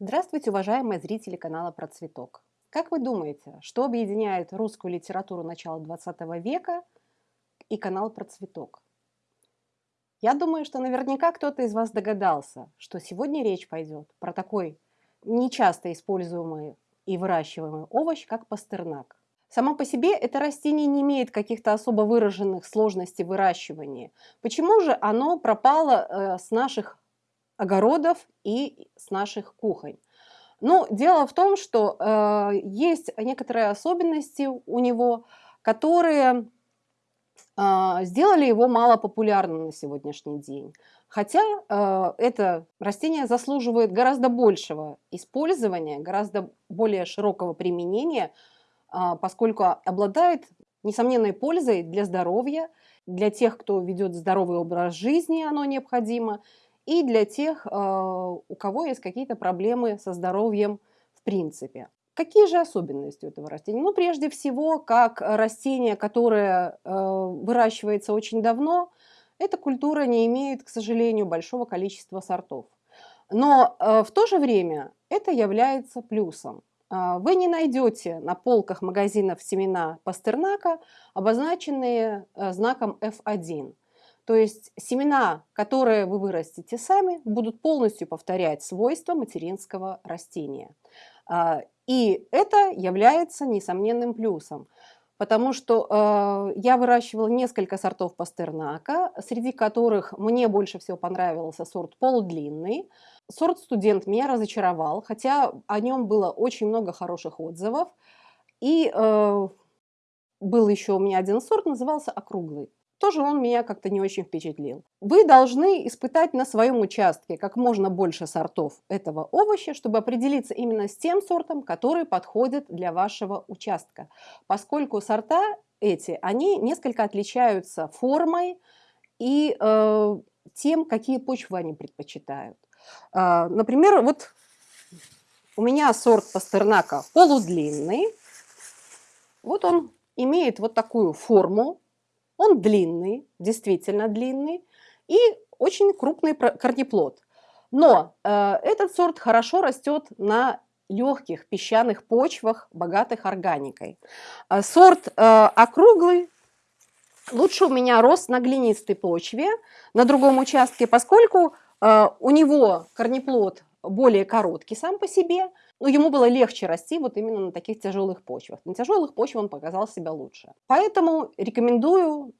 Здравствуйте, уважаемые зрители канала Про Цветок. Как вы думаете, что объединяет русскую литературу начала 20 века и канал Про Цветок? Я думаю, что наверняка кто-то из вас догадался, что сегодня речь пойдет про такой нечасто используемый и выращиваемый овощ, как пастернак. Само по себе это растение не имеет каких-то особо выраженных сложностей выращивания. Почему же оно пропало э, с наших огородов и с наших кухонь. Но дело в том, что э, есть некоторые особенности у него, которые э, сделали его мало популярным на сегодняшний день. Хотя э, это растение заслуживает гораздо большего использования, гораздо более широкого применения, э, поскольку обладает несомненной пользой для здоровья, для тех, кто ведет здоровый образ жизни, оно необходимо, и для тех, а, у кого есть какие-то проблемы со здоровьем в принципе. Какие же особенности у этого растения? Ну, прежде всего, как растение, которое а, выращивается очень давно, эта культура не имеет, к сожалению, большого количества сортов. Но а, в то же время это является плюсом. Вы не найдете на полках магазинов семена пастернака, обозначенные знаком F1. То есть семена, которые вы вырастите сами, будут полностью повторять свойства материнского растения. А, и это является несомненным плюсом, потому что э, я выращивала несколько сортов пастернака, среди которых мне больше всего понравился сорт полудлинный. Сорт студент меня разочаровал, хотя о нем было очень много хороших отзывов. И э, был еще у меня один сорт, назывался округлый тоже он меня как-то не очень впечатлил. Вы должны испытать на своем участке как можно больше сортов этого овоща, чтобы определиться именно с тем сортом, который подходит для вашего участка. Поскольку сорта эти, они несколько отличаются формой и э, тем, какие почвы они предпочитают. Э, например, вот у меня сорт пастернака полудлинный. Вот он имеет вот такую форму, он длинный, действительно длинный, и очень крупный корнеплод. Но э, этот сорт хорошо растет на легких песчаных почвах, богатых органикой. Э, сорт э, округлый лучше у меня рос на глинистой почве, на другом участке, поскольку э, у него корнеплод более короткий сам по себе, но ему было легче расти вот именно на таких тяжелых почвах. На тяжелых почвах он показал себя лучше. Поэтому рекомендую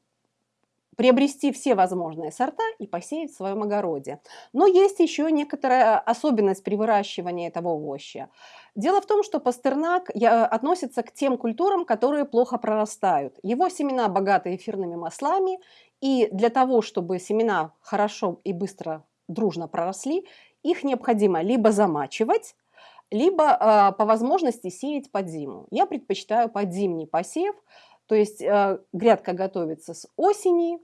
приобрести все возможные сорта и посеять в своем огороде. Но есть еще некоторая особенность при выращивании этого овоща. Дело в том, что пастернак относится к тем культурам, которые плохо прорастают. Его семена богаты эфирными маслами, и для того, чтобы семена хорошо и быстро дружно проросли, их необходимо либо замачивать, либо э, по возможности сеять под зиму. Я предпочитаю под зимний посев, то есть э, грядка готовится с осени,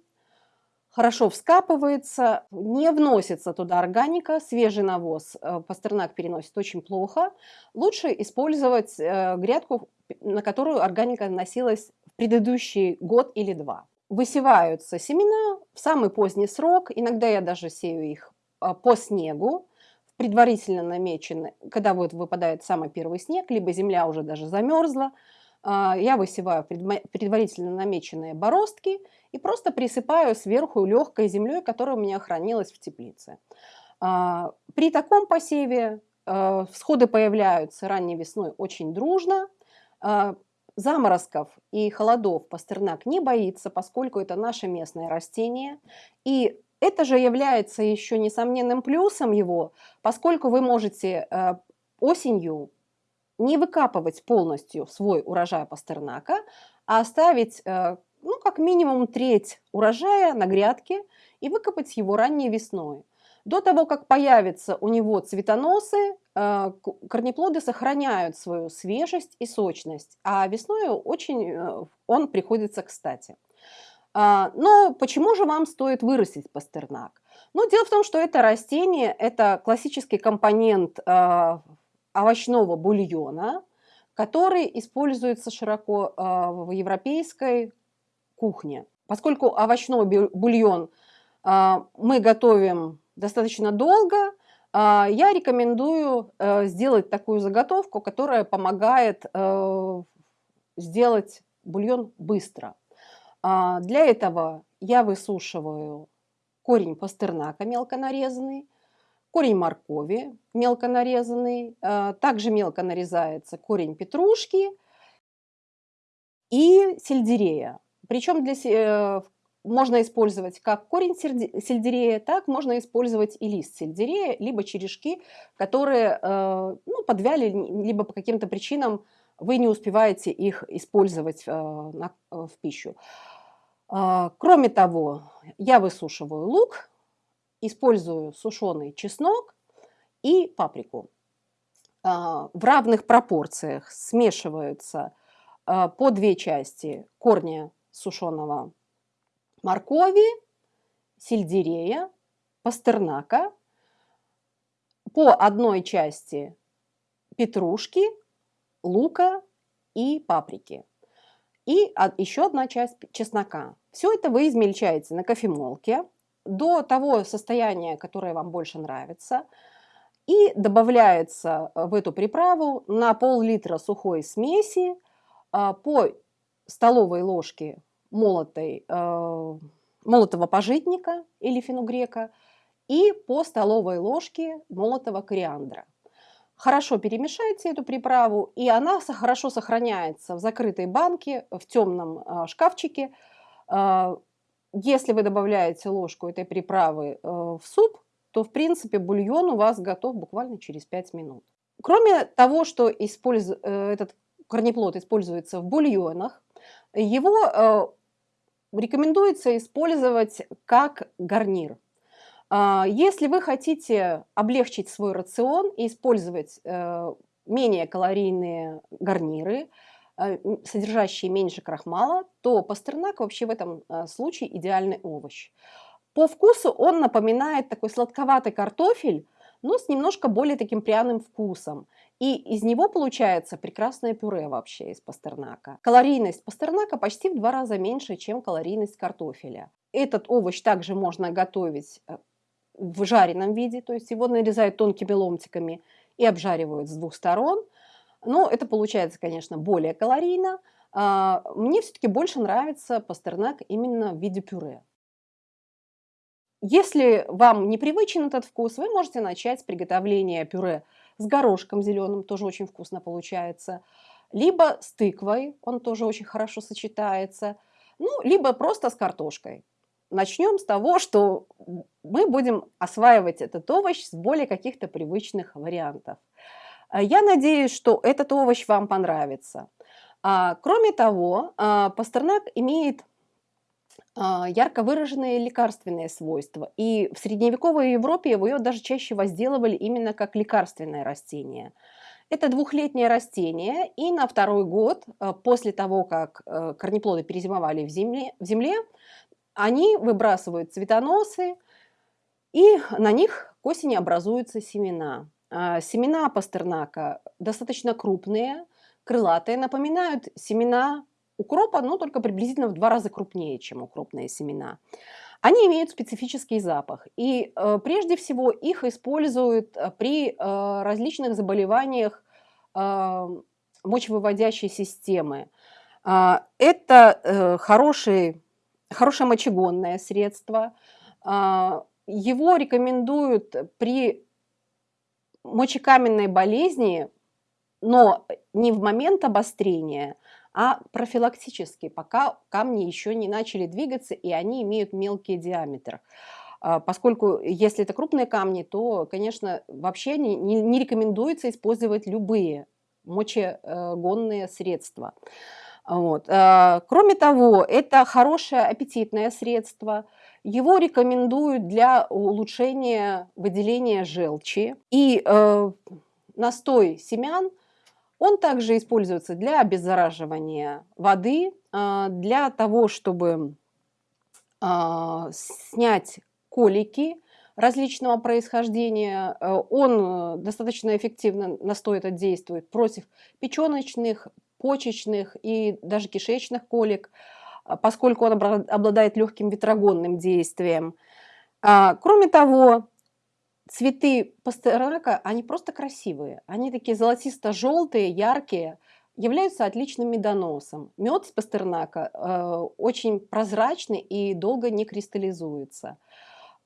хорошо вскапывается, не вносится туда органика, свежий навоз э, пастернак переносит очень плохо. Лучше использовать э, грядку, на которую органика носилась в предыдущий год или два. Высеваются семена в самый поздний срок, иногда я даже сею их э, по снегу, предварительно намечены, когда вот выпадает самый первый снег, либо земля уже даже замерзла, а, я высеваю предварительно намеченные бороздки и просто присыпаю сверху легкой землей, которая у меня хранилась в теплице. А, при таком посеве а, всходы появляются ранней весной очень дружно. Заморозков и холодов пастернак не боится, поскольку это наше местное растение. И это же является еще несомненным плюсом его, поскольку вы можете э, осенью не выкапывать полностью свой урожай пастернака, а оставить э, ну, как минимум треть урожая на грядке и выкопать его ранней весной. До того, как появятся у него цветоносы, э, корнеплоды сохраняют свою свежесть и сочность, а весной очень он приходится кстати. А, но почему же вам стоит вырастить пастернак? Ну, дело в том, что это растение, это классический компонент а, овощного бульона, который используется широко а, в европейской кухне. Поскольку овощной бульон мы готовим достаточно долго, я рекомендую э, сделать такую заготовку, которая помогает э, сделать бульон быстро. А, для этого я высушиваю корень пастернака мелко нарезанный, корень моркови мелко нарезанный, а, также мелко нарезается корень петрушки и сельдерея. Причем для, э, можно использовать как корень сельдерея, так можно использовать и лист сельдерея, либо черешки, которые э, ну, подвяли, либо по каким-то причинам вы не успеваете их использовать э, в пищу. А, кроме того, я высушиваю лук, использую сушеный чеснок и паприку. В равных пропорциях смешиваются по две части корня сушеного моркови, сельдерея, пастернака, по одной части петрушки, лука и паприки. И еще одна часть чеснока. Все это вы измельчаете на кофемолке до того состояния, которое вам больше нравится. И добавляется в эту приправу на пол-литра сухой смеси а, по столовой ложке молотой, э, молотого пожитника или фенугрека и по столовой ложке молотого кориандра. Хорошо перемешайте эту приправу, и она хорошо сохраняется в закрытой банке, в темном э, шкафчике. Э, если вы добавляете ложку этой приправы в суп, то, в принципе, бульон у вас готов буквально через 5 минут. Кроме того, что использ... этот корнеплод используется в бульонах, его рекомендуется использовать как гарнир. А, если вы хотите облегчить свой рацион и использовать э, менее калорийные гарниры, э, содержащие меньше крахмала, то пастернак вообще в этом э, случае идеальный овощ. По вкусу он напоминает такой сладковатый картофель, но с немножко более таким пряным вкусом. И из него получается прекрасное пюре вообще из пастернака. Калорийность пастернака почти в два раза меньше, чем калорийность картофеля. Этот овощ также можно готовить в жареном виде, то есть его нарезают тонкими ломтиками и обжаривают с двух сторон. Но это получается, конечно, более калорийно. А, мне все-таки больше нравится пастернак именно в виде пюре. Если вам непривычен этот вкус, вы можете начать с приготовления пюре с горошком зеленым, тоже очень вкусно получается, либо с тыквой, он тоже очень хорошо сочетается, ну, либо просто с картошкой. Начнем с того, что мы будем осваивать этот овощ с более каких-то привычных вариантов. Я надеюсь, что этот овощ вам понравится. А, кроме того, а, пастернак имеет а, ярко выраженные лекарственные свойства. И в средневековой Европе его даже чаще возделывали именно как лекарственное растение. Это двухлетнее растение, и на второй год, а, после того, как э, корнеплоды перезимовали в земле, в земле они выбрасывают цветоносы, и на них к осени образуются семена. А, семена пастернака достаточно крупные, крылатые, напоминают семена укропа, но только приблизительно в два раза крупнее, чем укропные семена. Они имеют специфический запах, и э, прежде всего их используют при э, различных заболеваниях э, мочевыводящей системы. Э, это хороший, хорошее мочегонное средство. Э, его рекомендуют при мочекаменной болезни, но не в момент обострения, а профилактически, пока камни еще не начали двигаться и они имеют мелкий диаметр. А, поскольку если это крупные камни, то, конечно, вообще не, не, не рекомендуется использовать любые мочегонные средства. Вот. А, кроме того, это хорошее аппетитное средство. Его рекомендуют для улучшения выделения желчи. И э, настой семян он также используется для обеззараживания воды, а, для того, чтобы а, снять колики различного происхождения. Э, он э, достаточно эффективно настой этот действует против печеночных, почечных и даже кишечных колик, а, поскольку он обладает легким ветрогонным действием. Кроме того, цветы пастернака, они просто красивые. Они такие золотисто-желтые, яркие, являются отличным медоносом. Мед с пастернака э, очень прозрачный и долго не кристаллизуется.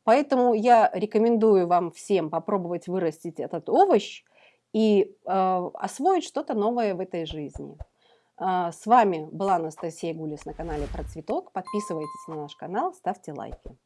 Поэтому я рекомендую вам всем попробовать вырастить этот овощ и э, освоить что-то новое в этой жизни. Э, с вами была Анастасия Гулис на канале Про Цветок. Подписывайтесь на наш канал, ставьте лайки.